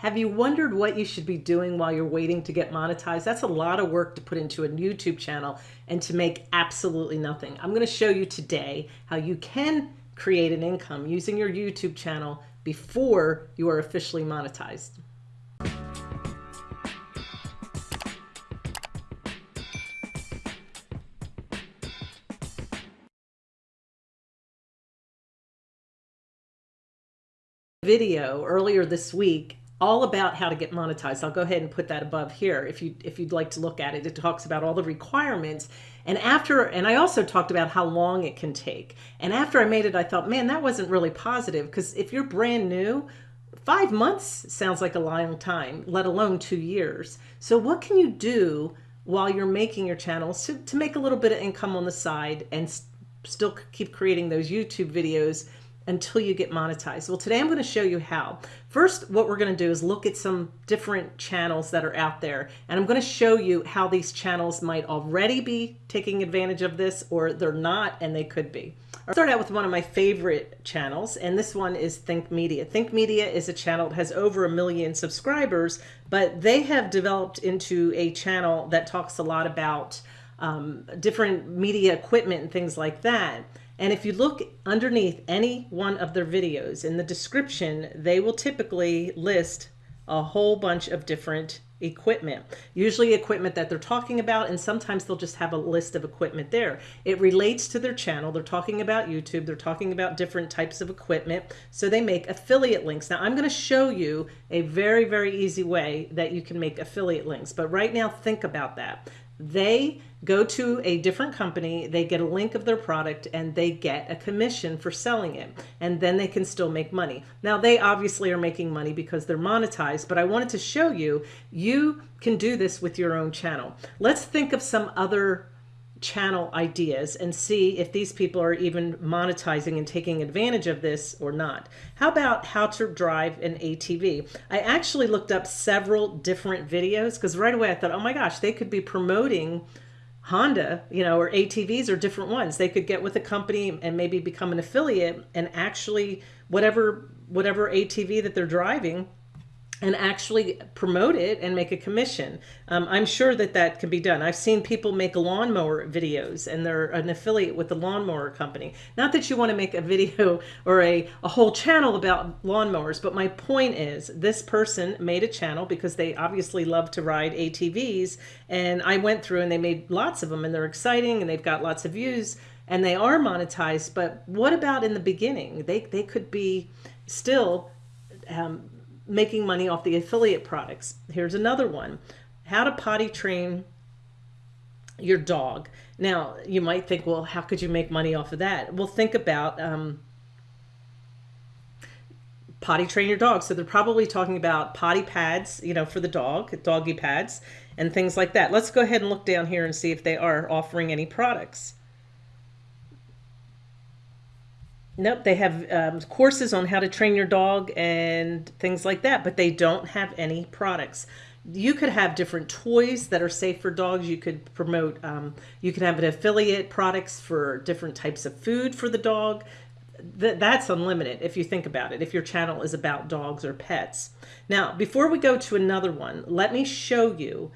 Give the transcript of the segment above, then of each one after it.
Have you wondered what you should be doing while you're waiting to get monetized? That's a lot of work to put into a YouTube channel and to make absolutely nothing. I'm going to show you today how you can create an income using your YouTube channel before you are officially monetized. video earlier this week all about how to get monetized. I'll go ahead and put that above here if you if you'd like to look at it. It talks about all the requirements. And after and I also talked about how long it can take. And after I made it, I thought, man, that wasn't really positive because if you're brand new, five months sounds like a long time, let alone two years. So what can you do while you're making your channels to, to make a little bit of income on the side and still keep creating those YouTube videos until you get monetized. Well, today I'm going to show you how. First, what we're going to do is look at some different channels that are out there. And I'm going to show you how these channels might already be taking advantage of this or they're not and they could be. I'll start out with one of my favorite channels, and this one is Think Media. Think Media is a channel that has over a million subscribers, but they have developed into a channel that talks a lot about um, different media equipment and things like that. And if you look underneath any one of their videos in the description, they will typically list a whole bunch of different equipment, usually equipment that they're talking about, and sometimes they'll just have a list of equipment there. It relates to their channel. They're talking about YouTube. They're talking about different types of equipment. So they make affiliate links. Now I'm going to show you a very, very easy way that you can make affiliate links. But right now, think about that they go to a different company, they get a link of their product and they get a commission for selling it. And then they can still make money. Now they obviously are making money because they're monetized, but I wanted to show you, you can do this with your own channel. Let's think of some other channel ideas and see if these people are even monetizing and taking advantage of this or not. How about how to drive an ATV? I actually looked up several different videos because right away I thought, oh my gosh, they could be promoting Honda, you know, or ATVs or different ones. They could get with a company and maybe become an affiliate and actually whatever whatever ATV that they're driving and actually promote it and make a commission. Um, I'm sure that that can be done. I've seen people make lawnmower videos and they're an affiliate with the lawnmower company. Not that you want to make a video or a, a whole channel about lawnmowers, but my point is this person made a channel because they obviously love to ride ATVs and I went through and they made lots of them and they're exciting and they've got lots of views and they are monetized. But what about in the beginning? They, they could be still um, making money off the affiliate products. Here's another one. How to potty train your dog. Now, you might think, well, how could you make money off of that? Well, think about um, potty train your dog. So they're probably talking about potty pads, you know, for the dog, doggy pads, and things like that. Let's go ahead and look down here and see if they are offering any products. Nope, they have um, courses on how to train your dog and things like that, but they don't have any products. You could have different toys that are safe for dogs. You could promote, um, you could have an affiliate products for different types of food for the dog. Th that's unlimited if you think about it, if your channel is about dogs or pets. Now, before we go to another one, let me show you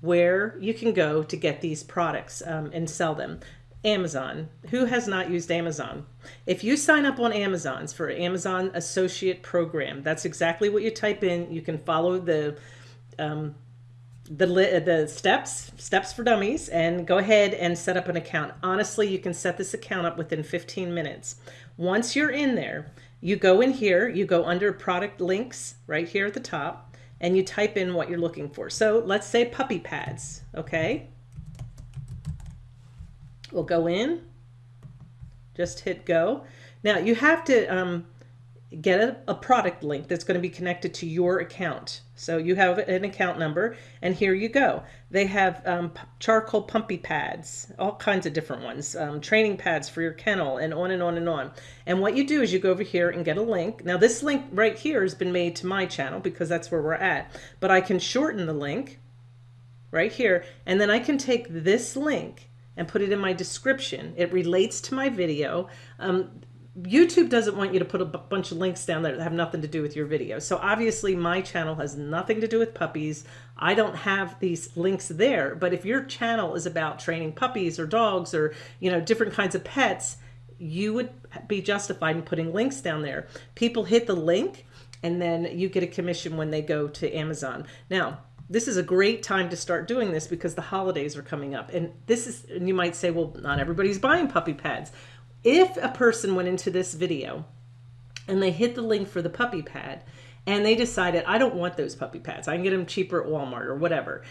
where you can go to get these products um, and sell them. Amazon. Who has not used Amazon? If you sign up on Amazon's for Amazon Associate Program, that's exactly what you type in. You can follow the um, the the steps steps for dummies and go ahead and set up an account. Honestly, you can set this account up within 15 minutes. Once you're in there, you go in here, you go under product links right here at the top, and you type in what you're looking for. So let's say puppy pads, okay? We'll go in, just hit go. Now you have to um, get a, a, product link that's going to be connected to your account. So you have an account number and here you go. They have um, charcoal pumpy pads, all kinds of different ones, um, training pads for your kennel and on and on and on. And what you do is you go over here and get a link. Now this link right here has been made to my channel because that's where we're at, but I can shorten the link right here and then I can take this link and put it in my description. It relates to my video. Um, YouTube doesn't want you to put a bunch of links down there that have nothing to do with your video. So obviously my channel has nothing to do with puppies. I don't have these links there, but if your channel is about training puppies or dogs or, you know, different kinds of pets, you would be justified in putting links down there. People hit the link and then you get a commission when they go to Amazon. Now, this is a great time to start doing this because the holidays are coming up. And this is, and you might say, well, not everybody's buying puppy pads. If a person went into this video and they hit the link for the puppy pad and they decided, I don't want those puppy pads, I can get them cheaper at Walmart or whatever.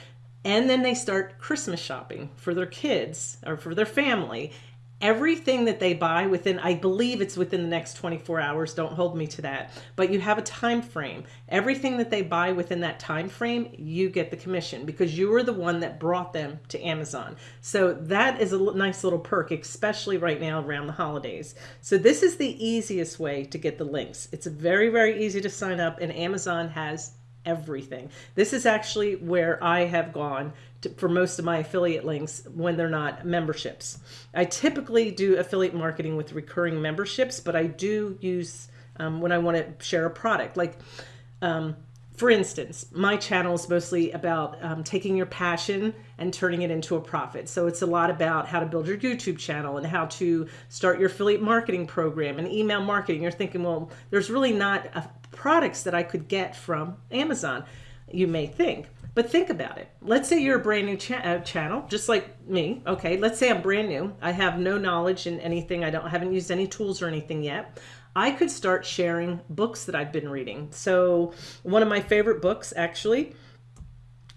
And then they start Christmas shopping for their kids or for their family everything that they buy within i believe it's within the next 24 hours don't hold me to that but you have a time frame. Everything that they buy within that time frame you get the commission because you were the one that brought them to amazon. So that is a nice little perk especially right now around the holidays. So this is the easiest way to get the links. It's very very easy to sign up and amazon has everything. This is actually where I have gone for most of my affiliate links when they're not memberships. I typically do affiliate marketing with recurring memberships, but I do use um, when I want to share a product. Like, um, for instance, my channel is mostly about um, taking your passion and turning it into a profit. So it's a lot about how to build your YouTube channel and how to start your affiliate marketing program and email marketing. You're thinking, well, there's really not a products that I could get from Amazon, you may think. But think about it. Let's say you're a brand new cha uh, channel, just like me. Okay, let's say I'm brand new. I have no knowledge in anything. I don't I haven't used any tools or anything yet. I could start sharing books that I've been reading. So one of my favorite books, actually,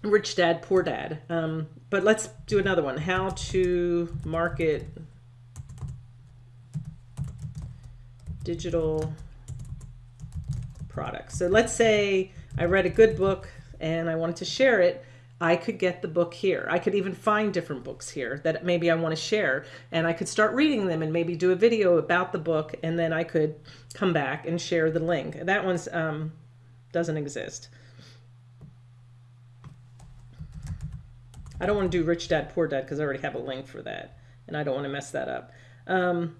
Rich Dad Poor Dad. Um, but let's do another one. How to market digital products. So let's say I read a good book and I wanted to share it. I could get the book here. I could even find different books here that maybe I want to share and I could start reading them and maybe do a video about the book and then I could come back and share the link. That one's um, doesn't exist. I don't want to do Rich Dad Poor Dad because I already have a link for that and I don't want to mess that up. Um,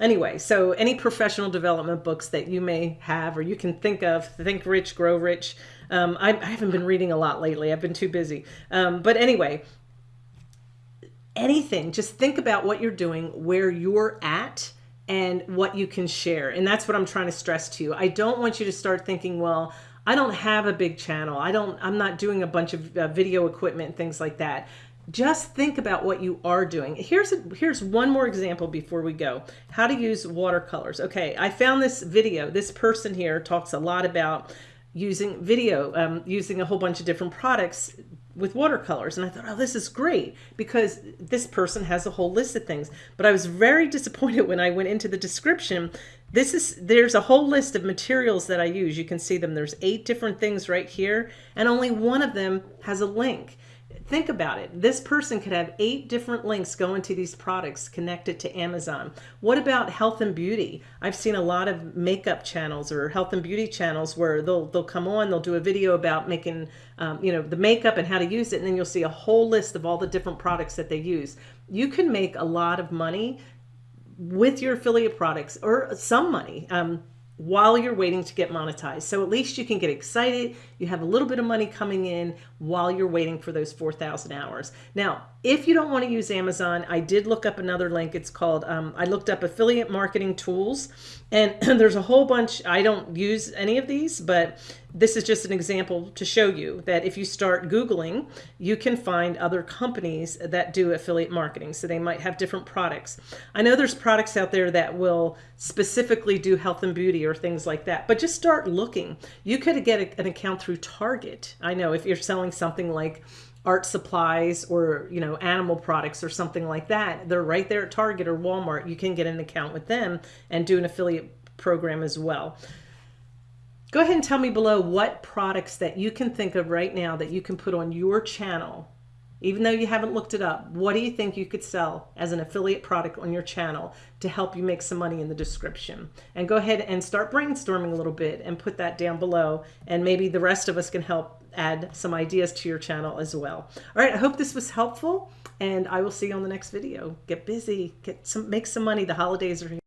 Anyway, so any professional development books that you may have or you can think of, Think Rich, Grow Rich. Um, I, I, haven't been reading a lot lately. I've been too busy. Um, but anyway, anything, just think about what you're doing, where you're at, and what you can share. And that's what I'm trying to stress to you. I don't want you to start thinking, well, I don't have a big channel. I don't, I'm not doing a bunch of uh, video equipment and things like that just think about what you are doing. Here's a, here's one more example before we go. How to use watercolors. Okay, I found this video. This person here talks a lot about using video, um, using a whole bunch of different products with watercolors. And I thought, oh, this is great because this person has a whole list of things. But I was very disappointed when I went into the description. This is, there's a whole list of materials that I use. You can see them. There's eight different things right here. And only one of them has a link think about it. This person could have eight different links going to these products connected to Amazon. What about health and beauty? I've seen a lot of makeup channels or health and beauty channels where they'll they'll come on, they'll do a video about making um, you know the makeup and how to use it, and then you'll see a whole list of all the different products that they use. You can make a lot of money with your affiliate products or some money. Um, while you're waiting to get monetized. So at least you can get excited. You have a little bit of money coming in while you're waiting for those 4,000 hours. Now, if you don't want to use Amazon, I did look up another link. It's called, um, I looked up affiliate marketing tools and there's a whole bunch. I don't use any of these, but this is just an example to show you that if you start Googling, you can find other companies that do affiliate marketing. So they might have different products. I know there's products out there that will specifically do health and beauty or things like that, but just start looking. You could get an account through Target. I know if you're selling something like art supplies or you know animal products or something like that they're right there at target or walmart you can get an account with them and do an affiliate program as well go ahead and tell me below what products that you can think of right now that you can put on your channel even though you haven't looked it up what do you think you could sell as an affiliate product on your channel to help you make some money in the description and go ahead and start brainstorming a little bit and put that down below and maybe the rest of us can help add some ideas to your channel as well. All right, I hope this was helpful and I will see you on the next video. Get busy, get some, make some money. The holidays are here.